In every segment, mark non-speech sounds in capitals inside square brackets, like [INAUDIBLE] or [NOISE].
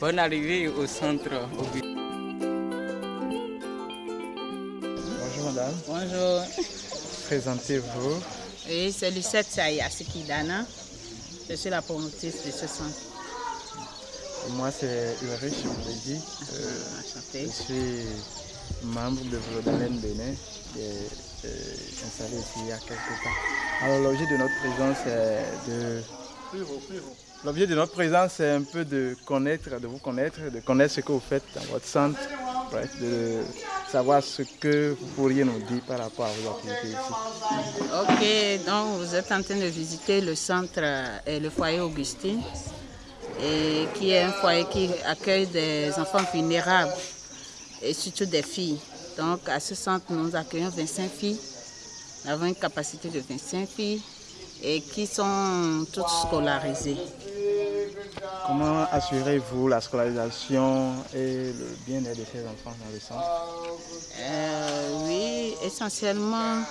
Bonne arrivée au centre. Bonjour madame. Bonjour. Présentez-vous. Oui, c'est Lucette Saya Sikidana. Je suis la promotrice de ce centre. Moi, c'est Ulrich, je vous l'ai dit. Euh, Enchantée. je suis membre de Vlodomen Bénin qui est euh, installé ici il y a quelques temps. Alors, l'objet de notre présence est de. L'objet de notre présence, c'est un peu de connaître, de vous connaître, de connaître ce que vous faites dans votre centre, de savoir ce que vous pourriez nous dire par rapport à vos activités ici. Ok, donc vous êtes en train de visiter le centre euh, et le foyer Augustine, qui est un foyer qui accueille des enfants vulnérables et surtout des filles. Donc à ce centre, nous accueillons 25 filles. Nous avons une capacité de 25 filles et qui sont toutes scolarisées. Comment assurez-vous la scolarisation et le bien-être de ces enfants dans le centre Euh, oui, essentiellement,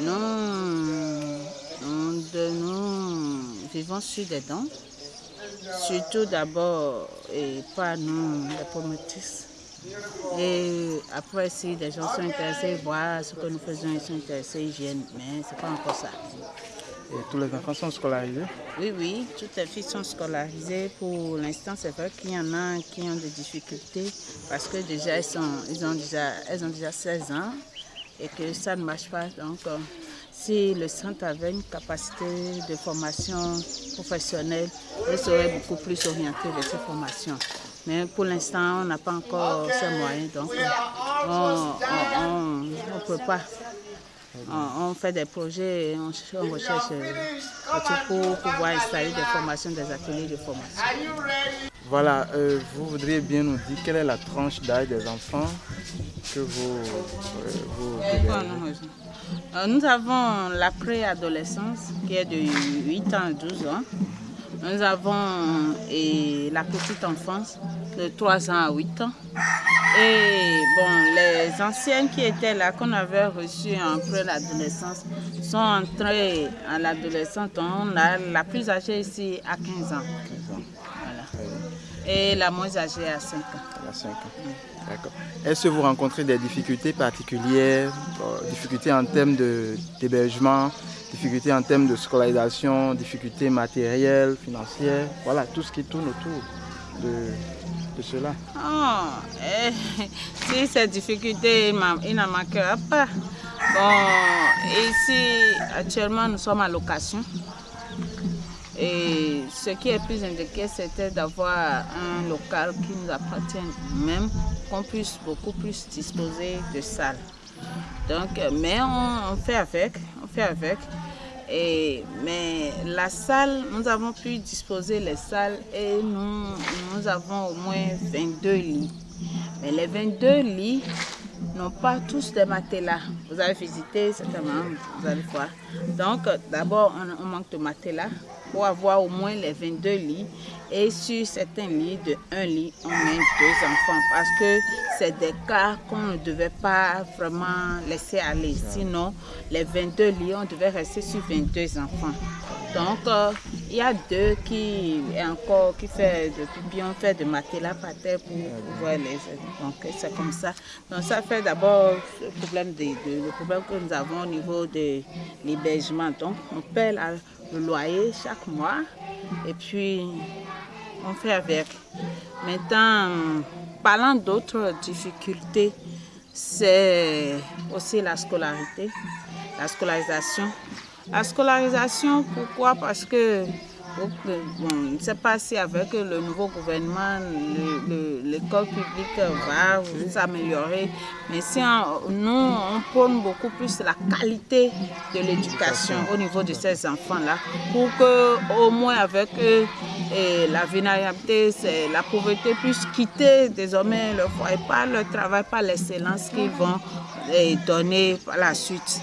nous, nous, de- nous vivons sur des dons. Surtout d'abord, et pas nous, les promotrices. Et après, si des gens sont intéressés, voir ce que nous faisons, ils sont intéressés, ils viennent. Mais ce n'est pas encore ça. Et tous les enfants sont scolarisés Oui, oui, toutes les filles sont scolarisées. Pour l'instant, c'est vrai qu'il y en a qui ont des difficultés parce que déjà, elles, ont déjà, elles ont déjà 16 ans et que ça ne marche pas. Donc, euh, si le centre avait une capacité de formation professionnelle, elle serait beaucoup plus orientée vers ces formations. Mais pour l'instant, on n'a pas encore ces moyens, donc on ne peut pas. On, on fait des projets, et on, on recherche euh, pour pouvoir installer des formations, des ateliers de formation. Voilà, euh, vous voudriez bien nous dire quelle est la tranche d'âge des enfants que vous, euh, vous Euh, Nous avons la préadolescence qui est de 8 ans à 12 ans. Nous avons et la petite enfance de 3 ans à 8 ans. Et bon, les anciennes qui étaient là, qu'on avait reçues en préadolescence, sont entrées à l'adolescence. On a la plus âgée ici à 15 ans. Et la moins âgée à 5 ans. Il y a 5 ans. D'accord. Est-ce que vous rencontrez des difficultés particulières, difficultés en termes d'hébergement, difficultés en termes de scolarisation, difficultés matérielles, financières, voilà, tout ce qui tourne autour de, cela Oh, eh, [LAUGHS] si ces difficultés, il n'en manquera pas. Bon, ici, actuellement, nous sommes à location. Et ce qui est plus indiqué, c'était d'avoir un local qui nous appartient même, qu'on puisse beaucoup plus disposer de salles. Donc, euh, mais on fait avec, on fait avec. Mais la salle, nous avons pu disposer les salles et nous, nous avons au moins 22 lits. Mais les 22 lits n'ont pas tous des matelas. Vous avez visité certainement, vous allez voir. Donc, d'abord, on, on manque de matelas pour avoir au moins les 22 lits. Et sur certains lits, de un lit, on met deux enfants parce que c'est des cas qu'on ne devait pas vraiment laisser aller. Sinon, les 22 lits, on devait rester sur 22 enfants. Donc, euh, il y a deux qui encore qui fait de pipi, on fait de matelas par terre pour pouvoir les Donc, c'est comme ça. Donc, ça fait d'abord le problème, le problème que nous avons au niveau de l'hébergement. Donc, on paie le loyer chaque mois et puis on fait avec. Maintenant, parlant d'autres difficultés, c'est aussi la scolarité, la scolarisation. La scolarisation, pourquoi? Parce que, bon, je ne sais pas si avec le nouveau gouvernement, le- le- l'école publique va s'améliorer, mais si nous, on prône beaucoup plus la qualité de l'éducation au niveau de ces enfants-là, pour que au moins avec et la vulnérabilité, la pauvreté puisse quitter désormais le foyer, pas le travail, pas l'excellence qu'ils vont eh, donner par la suite.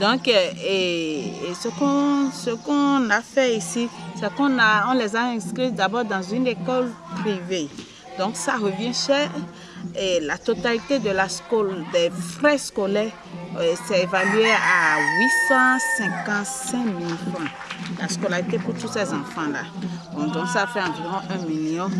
Donc, euh, et, et ce qu'on a fait ici, c'est qu'on les a inscrits d'abord dans une école privée. Donc, ça revient cher. Et la totalité de la des frais scolaires, euh, c'est évalué à 855 000 francs. La scolarité pour tous ces enfants-là. donc ça fait environ un million.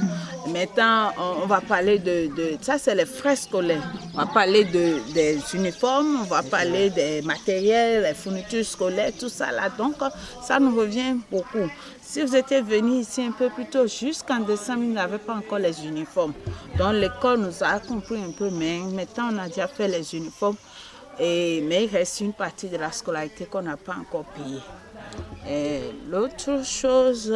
Maintenant, on, va parler de, ça c'est les frais scolaires. On va parler de, des uniformes, on va parler des matériels, les fournitures scolaires, tout ça là. Donc ça nous revient beaucoup. Si vous étiez venu ici un peu plus tôt, jusqu'en décembre, il n'avait pas encore les uniformes. Donc l'école nous a compris un peu, mais maintenant on a déjà fait les uniformes. Mais il reste une partie de la scolarité qu'on n'a pas encore payée. L'autre chose,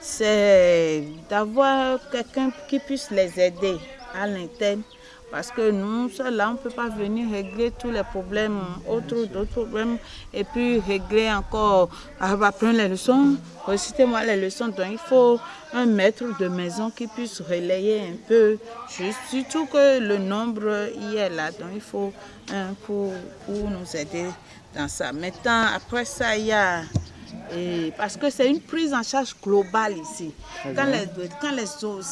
c'est d'avoir quelqu'un qui puisse les aider à l'interne. Parce que nous, là, on ne peut pas venir régler tous les problèmes, autres, d'autres problèmes, et puis régler encore, apprendre les leçons, recitez-moi les leçons. Donc, il faut un maître de maison qui puisse relayer un peu, juste, surtout que le nombre y est là. Donc, il faut un pour nous aider dans ça. Maintenant, après ça, il y a et parce que c'est une prise en charge globale ici. Quand les, quand les,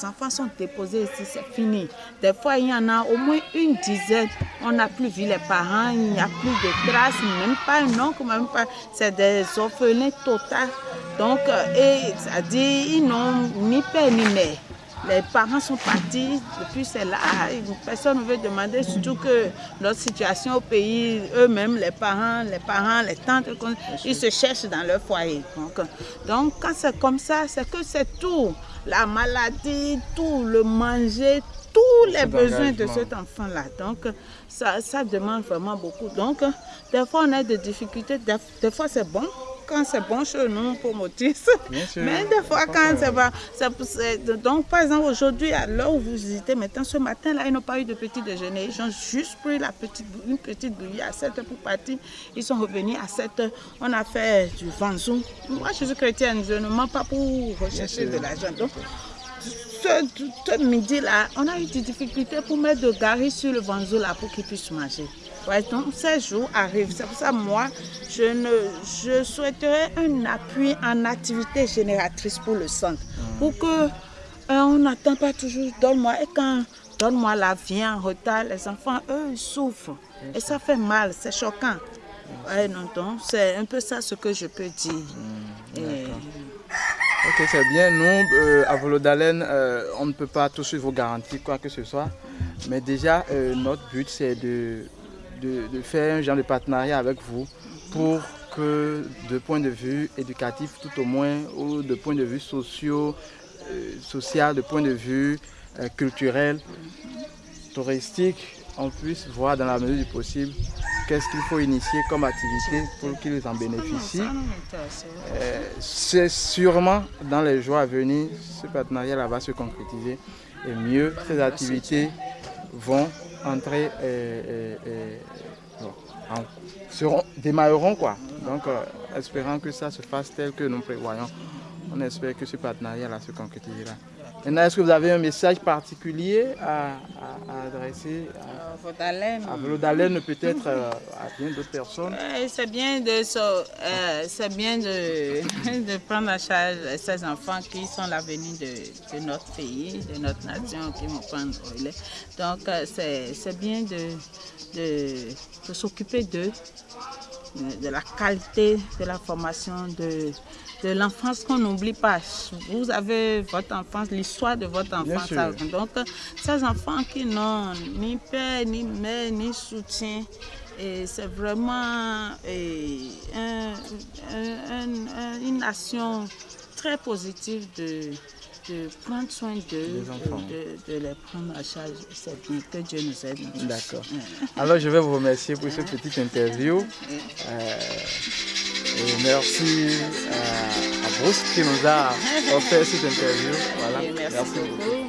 enfants sont déposés ici, c'est fini. Des fois, il y en a au moins une dizaine. On n'a plus vu les parents, il n'y a plus de traces, même pas un oncle, même pas. C'est des orphelins total. Donc, euh, et ça dit, ils n'ont ni père ni mère les parents sont partis, depuis c'est là, personne ne veut demander, surtout que notre situation au pays, eux-mêmes, les parents, les parents, les tantes, ils se cherchent dans leur foyer. Donc, quand c'est comme ça, c'est que c'est tout, la maladie, tout, le manger, tous les besoins de cet enfant-là. Donc, ça, ça demande vraiment beaucoup. Donc, des fois, on a des difficultés, des fois, c'est bon, quand c'est bon chez nous pour motrice. Mais des fois, quand c'est pas. Donc, par exemple, aujourd'hui, à l'heure où vous visitez, maintenant, ce matin-là, ils n'ont pas eu de petit déjeuner. Ils ont juste pris la petite, une petite bouillie à 7 heures pour partir. Ils sont revenus à 7 heures. On a fait du vanzou. Moi, je suis chrétienne, je ne mens pas pour rechercher de l'argent. Donc, ce, midi-là, on a eu des difficultés pour mettre de gari sur le vanzou là pour qu'ils puissent manger. Ouais, donc ces jours arrivent. C'est pour ça moi, je, ne, je souhaiterais un appui en activité génératrice pour le centre. Pour que euh, on n'attend pas toujours donne-moi. Et quand donne-moi la vie en retard, les enfants, eux, ils souffrent. Et ça fait mal, c'est choquant. Ouais, non, donc c'est un peu ça ce que je peux dire. Hmm, ok, c'est bien. Nous, euh, à Volodalen, euh, on ne peut pas toucher vos garanties, quoi que ce soit. Mais déjà, notre but, c'est de de, faire un genre de partenariat avec vous pour que de point de vue éducatif tout au moins, ou de point de vue euh, social, de point de vue euh, culturel, touristique, on puisse voir dans la mesure du possible qu'est-ce qu'il faut initier comme activité pour qu'ils en bénéficient. Euh, c'est sûrement dans les jours à venir, ce partenariat-là va se concrétiser et mieux ces activités vont entrer et, seront, démarreront quoi. Donc euh, espérant que ça se fasse tel que nous prévoyons. On espère que ce partenariat-là se concrétisera. Maintenant, est-ce que vous avez un message particulier à, adresser à Volodalen peut-être euh, à bien d'autres personnes? C'est bien, de, euh, bien de, [LAUGHS] de, prendre en charge ces enfants qui sont l'avenir de, de, notre pays, de notre nation, qui vont prendre relais. Donc, euh, c'est bien de, de s'occuper d'eux, de la qualité de la formation, de de l'enfance qu'on n'oublie pas. Vous avez votre enfance, l'histoire de votre enfance. Donc, ces enfants qui n'ont ni père, ni mère, ni soutien, c'est vraiment une nation très positive de, de prendre soin d'eux, de, de, les prendre à charge. C'est bien que Dieu nous aide. D'accord. Alors, je vais vous remercier pour cette petite interview. Euh, et merci à, Bruce qui nous a offert cette interview. Voilà. merci, beaucoup.